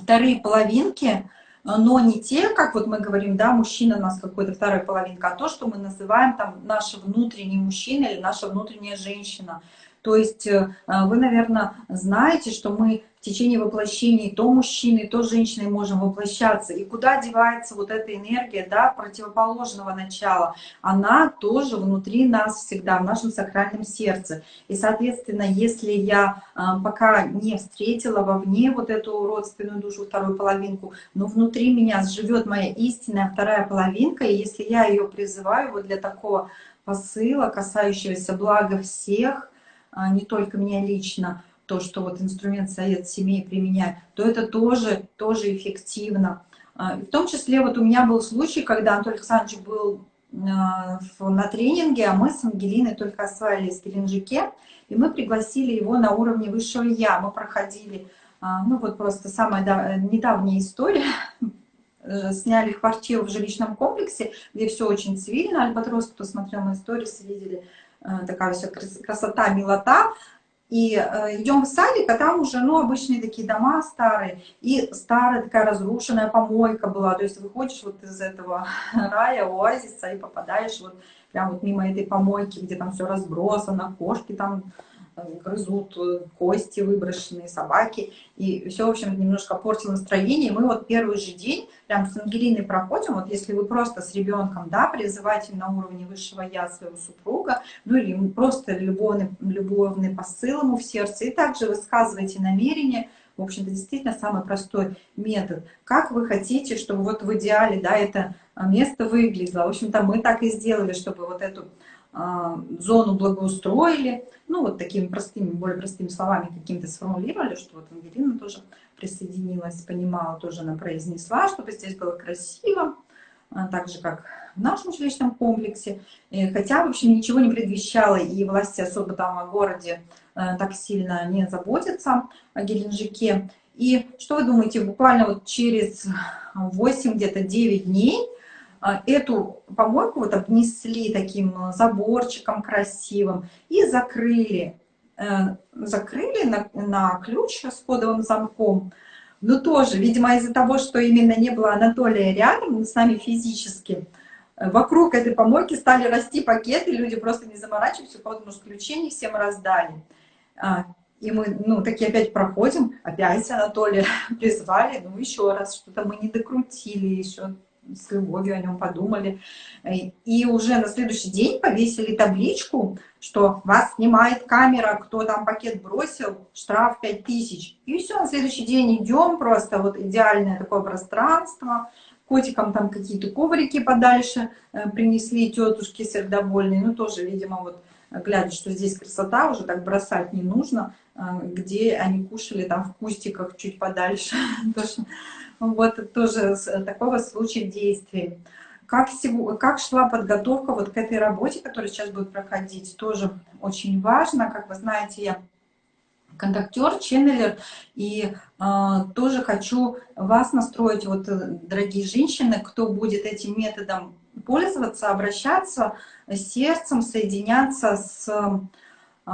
вторые половинки, но не те, как вот мы говорим, да, мужчина у нас какой-то вторая половинка, а то, что мы называем там наш внутренний мужчина или наша внутренняя женщина. То есть э, вы, наверное, знаете, что мы в течение воплощений то мужчины, то женщины можем воплощаться. И куда девается вот эта энергия да, противоположного начала? Она тоже внутри нас всегда, в нашем сакральном сердце. И, соответственно, если я а, пока не встретила вовне вот эту родственную душу, вторую половинку, но внутри меня живет моя истинная вторая половинка, и если я ее призываю вот для такого посыла, касающегося блага всех, не только меня лично, то, что вот инструмент совет семей применяет, то это тоже, тоже эффективно. А, в том числе вот у меня был случай, когда Анатолий Александрович был а, на тренинге, а мы с Ангелиной только осваивались в Геленджике, и мы пригласили его на уровне высшего Я. Мы проходили, а, ну вот просто самая недавняя история, сняли квартиру в жилищном комплексе, где все очень цивильно, Альбатрос, кто смотрел мои истории, видели, такая вся красота, милота, и э, идем в садик, а там уже, ну, обычные такие дома старые, и старая такая разрушенная помойка была, то есть выходишь вот из этого рая, оазиса, и попадаешь вот прям вот мимо этой помойки, где там все разбросано, кошки там грызут э, кости выброшенные, собаки. И все, в общем, немножко портило настроение. И мы вот первый же день прям с Ангелиной проходим. Вот если вы просто с ребенком, да, призываете на уровне высшего я своего супруга, ну или просто любовный, любовный посыл ему в сердце, и также высказываете намерение, в общем-то, действительно самый простой метод. Как вы хотите, чтобы вот в идеале, да, это место выглядело. В общем-то, мы так и сделали, чтобы вот эту а, зону благоустроили, ну вот такими простыми, более простыми словами какими-то сформулировали, что вот Ангелина тоже присоединилась, понимала, тоже она произнесла, чтобы здесь было красиво, а, так же, как в нашем жилищном комплексе. Хотя, в общем, ничего не предвещало, и власти особо там о городе э, так сильно не заботятся, о Геленджике. И что вы думаете, буквально вот через 8, где-то 9 дней а, эту помойку вот обнесли таким заборчиком красивым и закрыли. Э, закрыли на, на ключ с кодовым замком. Но тоже, видимо, из-за того, что именно не было Анатолия рядом с нами физически, э, вокруг этой помойки стали расти пакеты, люди просто не заморачиваются, потому что ключи не всем раздали. А, и мы, ну, такие опять проходим, опять Анатолия призвали, ну, еще раз, что-то мы не докрутили еще, с любовью о нем подумали. И уже на следующий день повесили табличку, что вас снимает камера, кто там пакет бросил, штраф 5000. И все, на следующий день идем, просто вот идеальное такое пространство, котикам там какие-то коврики подальше э, принесли тетушки сердобольные, ну тоже, видимо, вот глядя, что здесь красота, уже так бросать не нужно, э, где они кушали там в кустиках чуть подальше. Вот тоже такого случая действий. Как, как шла подготовка вот к этой работе, которая сейчас будет проходить, тоже очень важно. Как вы знаете, я контактер, ченнелер, и э, тоже хочу вас настроить, вот, э, дорогие женщины, кто будет этим методом пользоваться, обращаться с сердцем, соединяться с э,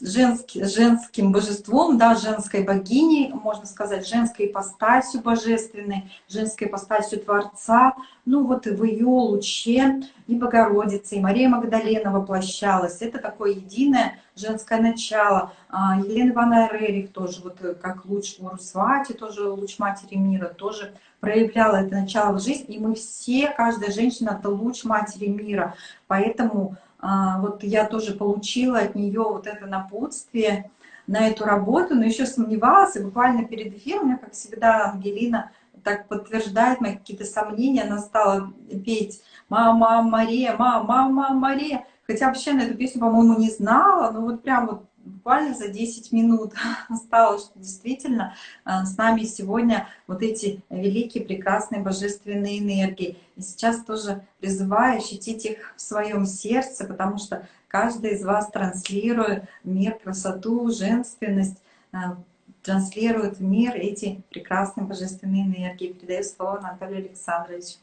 женский, женским божеством, да, женской богиней, можно сказать, женской ипостасью божественной, женской ипостасью Творца. Ну вот в ее луче и Богородица, и Мария Магдалена воплощалась. Это такое единое женское начало. А, Елена Ивановна Рерих тоже, вот как луч в Урусвате, тоже луч Матери Мира, тоже проявляла это начало в жизнь. И мы все, каждая женщина, это луч Матери Мира. Поэтому вот я тоже получила от нее вот это напутствие на эту работу, но еще сомневалась, и буквально перед эфиром, у меня, как всегда, Ангелина так подтверждает мои какие-то сомнения, она стала петь «Мама Мария, мама, мама Мария», хотя вообще на эту песню, по-моему, не знала, но вот прям вот буквально за 10 минут стало, что действительно а, с нами сегодня вот эти великие, прекрасные, божественные энергии. И сейчас тоже призываю ощутить их в своем сердце, потому что каждый из вас транслирует мир, красоту, женственность, а, транслирует в мир эти прекрасные божественные энергии. Передаю слово Анатолию Александровичу.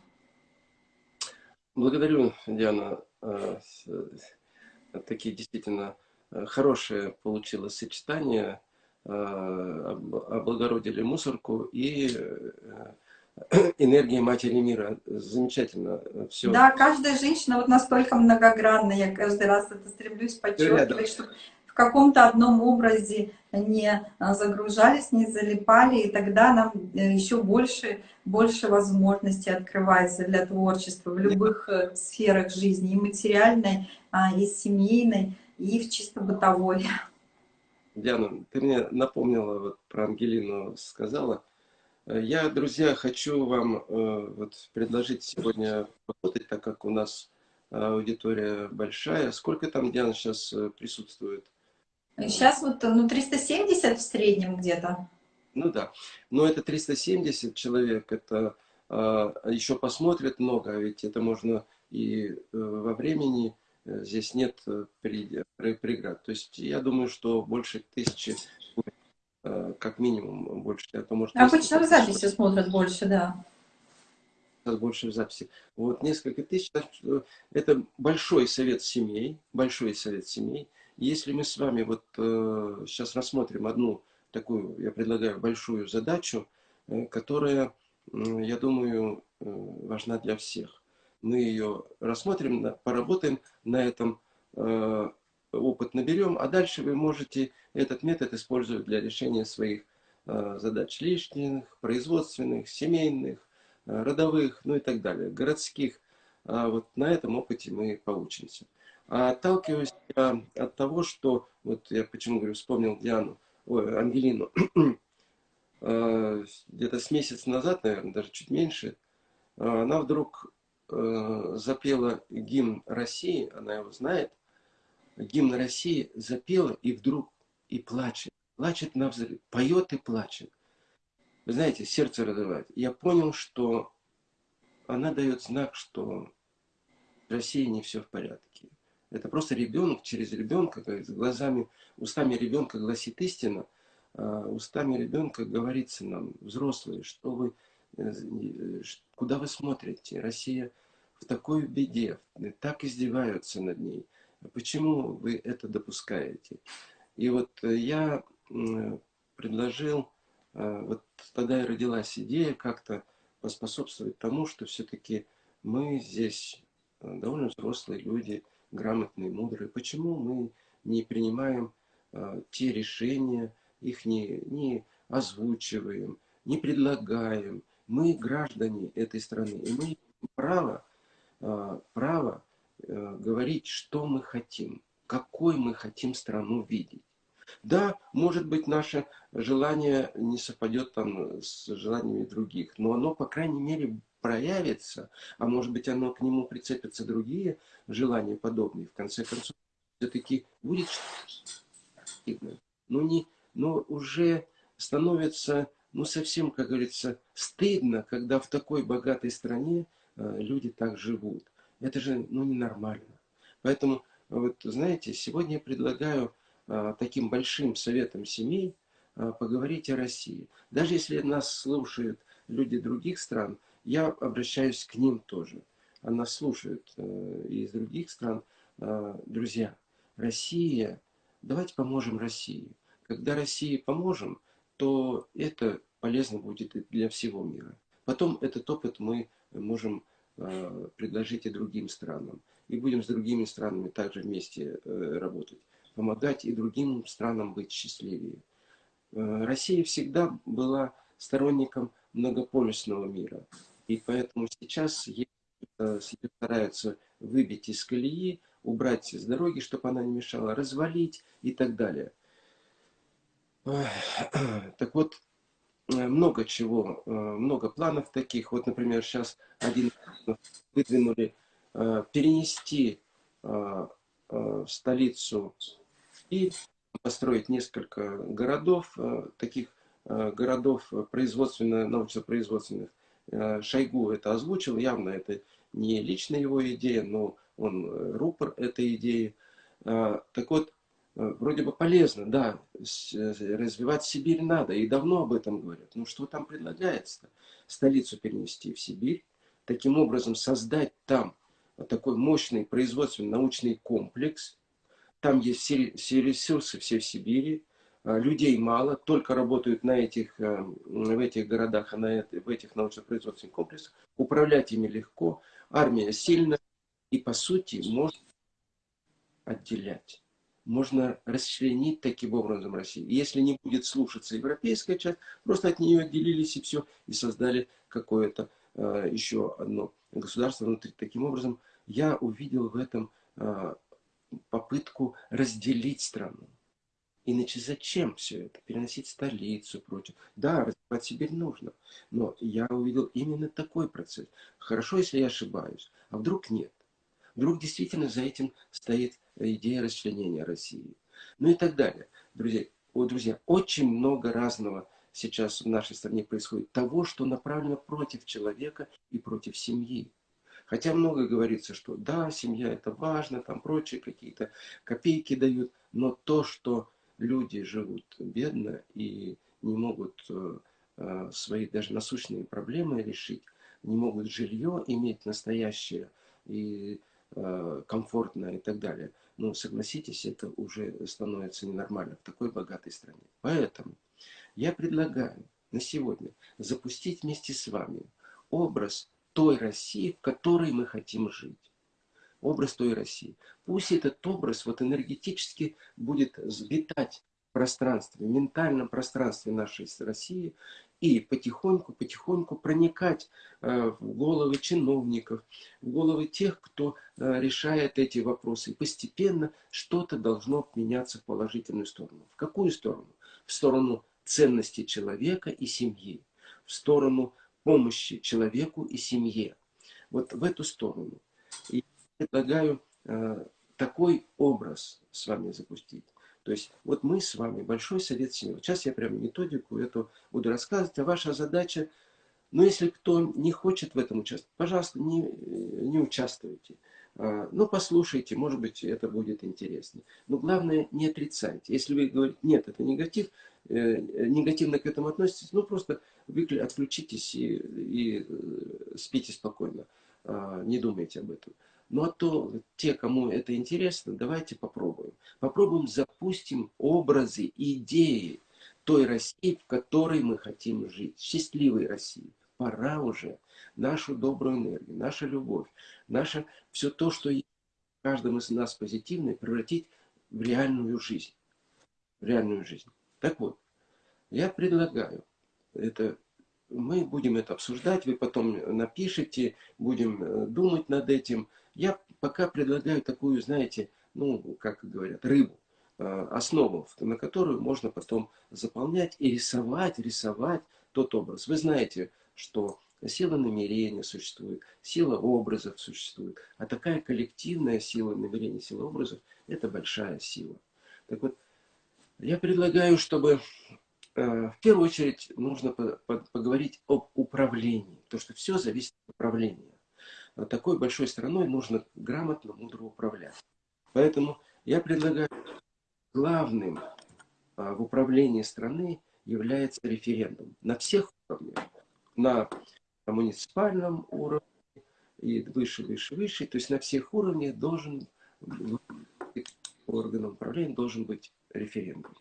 Благодарю, Диана. А, такие действительно Э, хорошее получилось сочетание, э, облагородили мусорку и э, энергии Матери Мира. Замечательно все. Да, каждая женщина вот настолько многогранна. Я каждый раз это стремлюсь подчеркивать, чтобы в каком-то одном образе не загружались, не залипали, и тогда нам еще больше, больше возможностей открывается для творчества в любых сферах жизни, и материальной, а, и семейной и в чисто бытовой. Диана, ты мне напомнила, вот про Ангелину сказала. Я, друзья, хочу вам э, вот, предложить сегодня работать, так как у нас аудитория большая. Сколько там, Диана, сейчас э, присутствует? Сейчас вот ну, 370 в среднем где-то. Ну да, но это 370 человек, это э, еще посмотрят много, ведь это можно и э, во времени Э, здесь нет э, преград. То есть я думаю, что больше тысячи, э, как минимум больше. А то может Обычно в записи смотрят больше, да. Больше в записи. Вот несколько тысяч. Это большой совет семей, большой совет семей. Если мы с вами вот сейчас рассмотрим одну такую, я предлагаю, большую задачу, которая, я думаю, важна для всех мы ее рассмотрим, поработаем на этом, э, опыт наберем, а дальше вы можете этот метод использовать для решения своих э, задач лишних, производственных, семейных, э, родовых, ну и так далее, городских. А вот на этом опыте мы поучимся. А отталкиваюсь я от того, что, вот я почему говорю, вспомнил Диану, ой, Ангелину, где-то с месяц назад, наверное, даже чуть меньше, она вдруг э, запела гимн России, она его знает, гимн России запела и вдруг и плачет, плачет на взрыв, поет и плачет. Вы знаете, сердце разрывает. Я понял, что она дает знак, что в России не все в порядке. Это просто ребенок через ребенка, с глазами, устами ребенка гласит истина, а устами ребенка говорится нам, взрослые, что вы куда вы смотрите? Россия в такой беде, так издеваются над ней. Почему вы это допускаете? И вот э, я предложил, э, вот тогда и родилась идея как-то поспособствовать тому, что все-таки мы здесь довольно взрослые люди, грамотные, мудрые. Почему мы не принимаем те решения, их не, не озвучиваем, не предлагаем, мы граждане этой страны, и мы право, а, право э, говорить, что мы хотим, какой мы хотим страну видеть. Да, может быть, наше желание не совпадет там с желаниями других, но оно, по крайней мере, проявится, а может быть, оно к нему прицепятся другие желания подобные. В конце концов, все-таки будет но, не, но уже становится ну, совсем, как говорится, стыдно, когда в такой богатой стране э, люди так живут. Это же, ну, ненормально. Поэтому, вот, знаете, сегодня я предлагаю а, таким большим советом семей а, поговорить о России. Даже если нас слушают люди других стран, я обращаюсь к ним тоже. Она слушают э, из других стран. Друзья, Россия, давайте поможем России. Когда России поможем, то это полезно будет для всего мира. Потом этот опыт мы можем предложить и другим странам. И будем с другими странами также вместе э, работать помогать и другим странам быть счастливее. Э, Россия всегда была сторонником многополюсного мира. И поэтому сейчас э, стараются выбить из колеи, убрать с дороги, чтобы она не мешала, развалить и так далее. Так вот, э, много чего, много планов таких. Вот, например, сейчас один выдвинули перенести столицу и построить несколько городов, э, таких э, городов производственно, научно-производственных. Э, Шойгу это озвучил, явно это не личная его идея, но он рупор этой идеи. Так вот, вроде бы полезно, да, развивать Сибирь надо, и давно об этом говорят. Ну что там предлагается? -то? Столицу перенести в Сибирь, таким образом создать там такой мощный производственно-научный комплекс, там есть все, все ресурсы, все в Сибири. А, людей мало, только работают на этих, э, в этих городах, а на, в этих научно-производственных комплексах. Управлять ими легко. Армия сильная. И по сути можно отделять. Можно расчленить таким образом Россию. Если не будет слушаться европейская часть, просто от нее отделились и все, и создали какое-то э, еще одно государство внутри. Таким образом, я увидел в этом э, попытку разделить страну. Иначе зачем все это? Переносить столицу, прочее. Да, развивать Сибирь нужно. Но я увидел именно такой процесс. Хорошо, если я ошибаюсь. А вдруг нет? Вдруг действительно за этим стоит идея расчленения России. Ну и так далее. Друзья, о, друзья, очень много разного сейчас в нашей стране происходит. Того, что направлено против человека и против семьи. Хотя много говорится, что да, семья это важно, там прочие какие-то копейки дают, но то, что люди живут бедно и не могут э, э, свои даже насущные проблемы решить, не могут жилье иметь настоящее и э, комфортное и так далее. Ну, согласитесь, это уже становится ненормально в такой богатой стране. Поэтому я предлагаю на сегодня запустить вместе с вами образ той России, в которой мы хотим жить. Образ той России. Пусть этот образ вот энергетически будет сбитать в пространстве, в ментальном пространстве нашей России и потихоньку-потихоньку проникать э, в головы чиновников, в головы тех, кто э, решает эти вопросы. И постепенно что-то должно меняться в положительную сторону. В какую сторону? В сторону ценности человека и семьи, в сторону помощи человеку и семье. Вот в эту сторону. И предлагаю э, такой образ с вами запустить. То есть вот мы с вами, Большой Совет Семьи. Вот сейчас я прям методику эту буду рассказывать, а ваша задача, ну если кто не хочет в этом участвовать, пожалуйста, не, не участвуйте. А, ну, послушайте, может быть, это будет интересно. Но главное, не отрицайте. Если вы говорите, нет, это негатив, э, негативно к этому относитесь, ну, просто вы отключитесь и, и э, спите спокойно. А, не думайте об этом. Ну, а то те, кому это интересно, давайте попробуем. Попробуем, запустим образы, идеи той России, в которой мы хотим жить. Счастливой России. Пора уже нашу добрую энергию, наша любовь, наше все то, что есть в каждом из нас позитивное, превратить в реальную жизнь. В реальную жизнь. Так вот, я предлагаю, это мы будем это обсуждать, вы потом напишите, будем э, думать над этим. Я пока предлагаю такую, знаете, ну, как говорят, рыбу, э, основу, на которую можно потом заполнять и рисовать, рисовать тот образ. Вы знаете, что Сила намерения существует, сила образов существует. А такая коллективная сила намерения, сила образов – это большая сила. Так вот, я предлагаю, чтобы э, в первую очередь нужно поговорить об управлении, потому что все зависит от управления. Такой большой страной нужно грамотно, мудро управлять. Поэтому я предлагаю главным в управлении страны является референдум на всех уровнях. На муниципальном уровне и выше, выше, выше. То есть на всех уровнях должен органом управления должен быть референдум.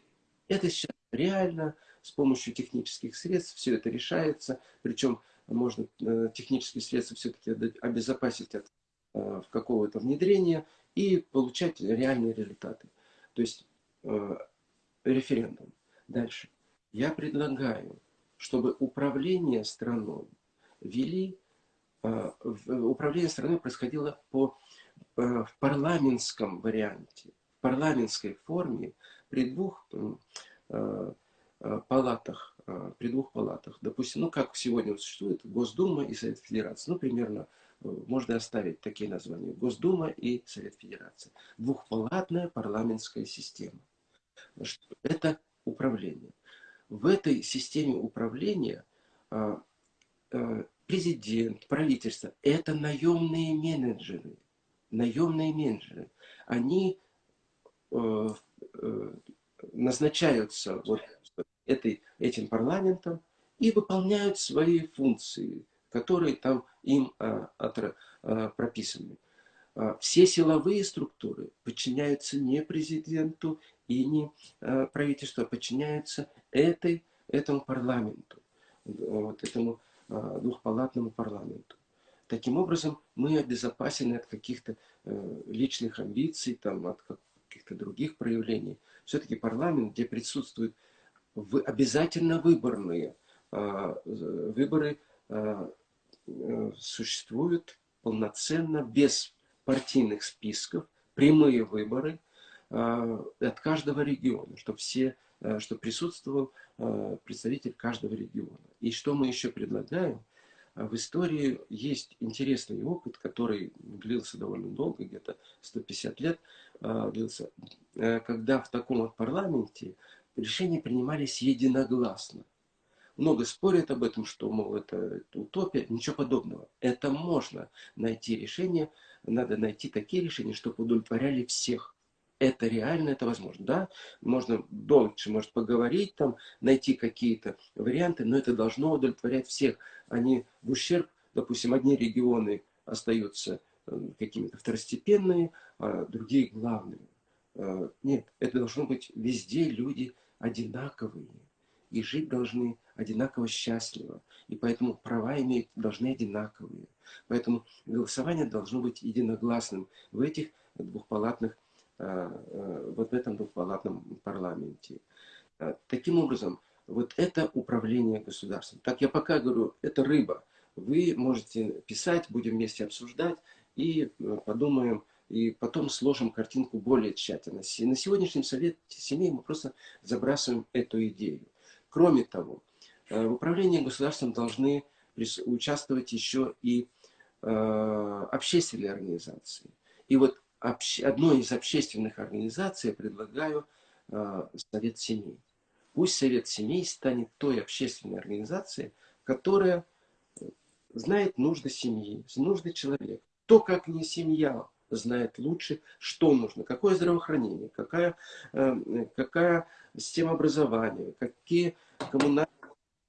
Это сейчас реально, с помощью технических средств все это решается, причем можно э, технические средства все-таки обезопасить от э, какого-то внедрения и получать реальные результаты. То есть э, референдум. Дальше. Я предлагаю, чтобы управление страной вели, управление страной происходило по, в парламентском варианте, в парламентской форме при двух палатах, при двух палатах. Допустим, ну как сегодня существует Госдума и Совет Федерации. Ну, примерно можно оставить такие названия. Госдума и Совет Федерации. Двухпалатная парламентская система. Это управление. В этой системе управления а, а, президент, правительство – это наемные менеджеры. Наемные менеджеры. Они э, э, назначаются вот этой, этим парламентом и выполняют свои функции, которые там им а, а, прописаны. А, все силовые структуры подчиняются не президенту и не правительству, а подчиняются этой, этому парламенту, вот этому двухпалатному парламенту. Таким образом, мы обезопасены от каких-то э, личных амбиций, там, от каких-то других проявлений. Все-таки парламент, где присутствуют обязательно выборные выборы, э, существуют полноценно, без партийных списков, прямые выборы э, от каждого региона, чтобы все, э, чтобы присутствовал представитель каждого региона. И что мы еще предлагаем? В истории есть интересный опыт, который длился довольно долго, где-то 150 лет длился, когда в таком вот парламенте решения принимались единогласно много спорят об этом, что, мол, это утопия. Ничего подобного. Это можно найти решение. Надо найти такие решения, чтобы удовлетворяли всех. Это реально, это возможно. Да, можно дольше, может, поговорить, там, найти какие-то варианты, но это должно удовлетворять всех. Они в ущерб, допустим, одни регионы остаются э, какими-то второстепенные, а другие главными. Э, нет, это должно быть везде люди одинаковые и жить должны одинаково счастливо. И поэтому права иметь должны одинаковые. Поэтому голосование должно быть единогласным в этих двухпалатных, а, а, вот в этом двухпалатном парламенте. А, таким образом, вот это управление государством. Так я пока говорю, это рыба. Вы можете писать, будем вместе обсуждать и подумаем, и потом сложим картинку более тщательно. На сегодняшнем совете семей мы просто забрасываем эту идею. Кроме того, э, в управлении государством должны участвовать еще и э, общественные организации. И вот одной из общественных организаций я предлагаю э, Совет семей. Пусть Совет семей станет той общественной организацией, которая знает нужды семьи, нужды человека. То, как не семья знает лучше, что нужно, какое здравоохранение, какая, какая система образования, какие коммунальные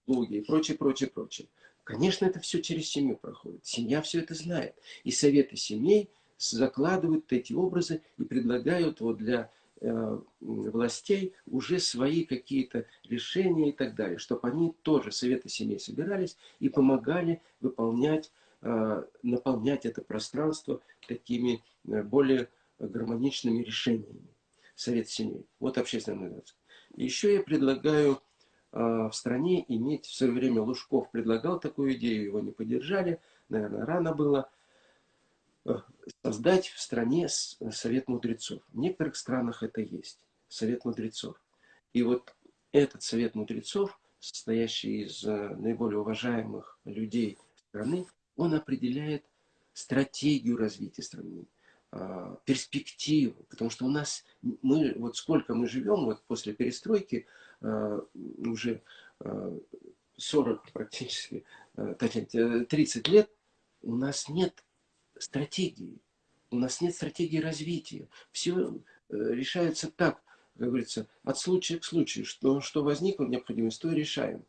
услуги и прочее, прочее, прочее. Конечно, это все через семью проходит. Семья все это знает. И советы семей закладывают эти образы и предлагают вот для э, властей уже свои какие-то решения и так далее, чтобы они тоже, советы семей, собирались и помогали выполнять, э, наполнять это пространство такими э, более гармоничными решениями. Совет семей. Вот общественная организация. Еще я предлагаю э, в стране иметь, в свое время Лужков предлагал такую идею, его не поддержали, наверное, рано было, э, создать в стране Совет мудрецов. В некоторых странах это есть, Совет мудрецов. И вот этот Совет мудрецов, состоящий из э, наиболее уважаемых людей страны, он определяет стратегию развития страны, а, перспективу, потому что у нас, мы, вот сколько мы живем, вот после перестройки, а, уже 40 а, практически, точнее, 30 лет, у нас нет стратегии, у нас нет стратегии развития. Все э, решается так, как говорится, от случая к случаю, что, что возникло необходимость, то и решаем.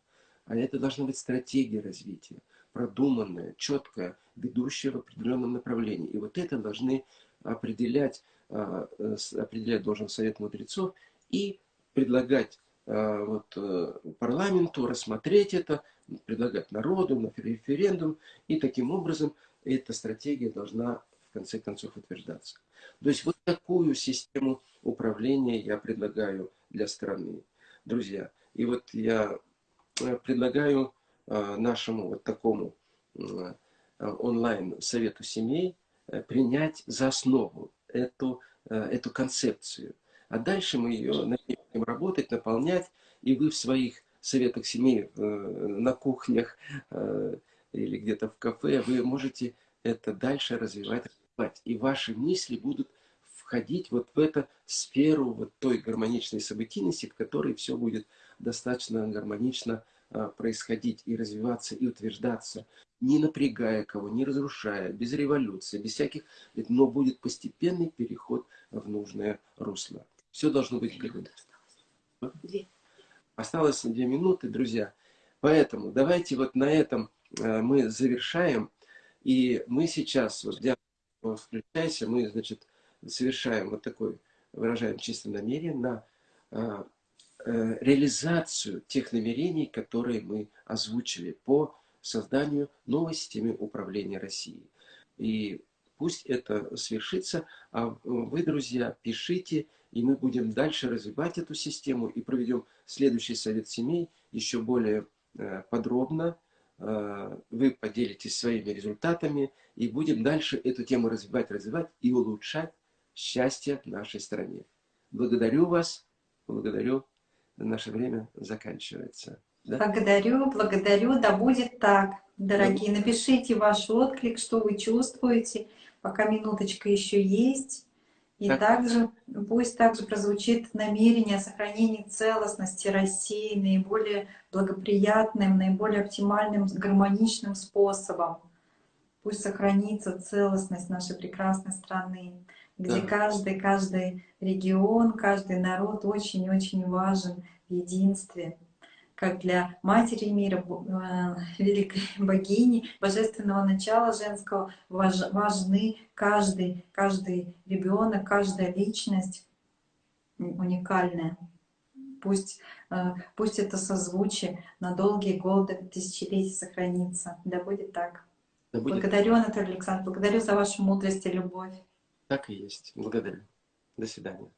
А это должна быть стратегия развития, продуманная, четкая, ведущая в определенном направлении. И вот это должны определять, а, определять должен Совет мудрецов и предлагать а, вот, э, парламенту рассмотреть это, предлагать народу на референдум. И таким образом эта стратегия должна в конце концов утверждаться. То есть вот такую систему управления я предлагаю для страны, друзья. И вот я э, предлагаю э, нашему вот такому э, онлайн-совету семей принять за основу эту, эту концепцию. А дальше мы ее начнем работать, наполнять, и вы в своих советах семей на кухнях или где-то в кафе, вы можете это дальше развивать, развивать. И ваши мысли будут входить вот в эту сферу вот той гармоничной событийности, в которой все будет достаточно гармонично а, происходить и развиваться, и утверждаться, не напрягая кого, не разрушая, без революции, без всяких, но будет постепенный переход в нужное русло. Все должно быть Две. Осталось две минуты, друзья. Поэтому давайте вот на этом а, мы завершаем. И мы сейчас, вот, включайся, мы, значит, совершаем вот такой, выражаем чисто намерение на а, а, реализацию тех намерений, которые мы озвучили по созданию новой системы управления Россией. И пусть это свершится, а вы, друзья, пишите, и мы будем дальше развивать эту систему и проведем следующий совет семей еще более э, подробно, Э, вы поделитесь своими результатами, и будем дальше эту тему развивать, развивать и улучшать счастье в нашей стране. Благодарю вас, благодарю. Наше время заканчивается. Да? Благодарю, благодарю, да будет так. Дорогие, напишите ваш отклик, что вы чувствуете, пока минуточка еще есть. И так. также, пусть также прозвучит намерение о сохранении целостности России наиболее благоприятным, наиболее оптимальным, гармоничным способом. Пусть сохранится целостность нашей прекрасной страны, где да. каждый, каждый регион, каждый народ очень-очень важен в единстве как для матери мира, э, великой богини, божественного начала женского, важны каждый, каждый ребенок, каждая личность уникальная. Пусть, э, пусть это созвучие на долгие годы, тысячелетия сохранится. Да будет так. Да будет. Благодарю, Анатолий Александрович, благодарю за вашу мудрость и любовь. Так и есть. Благодарю. До свидания.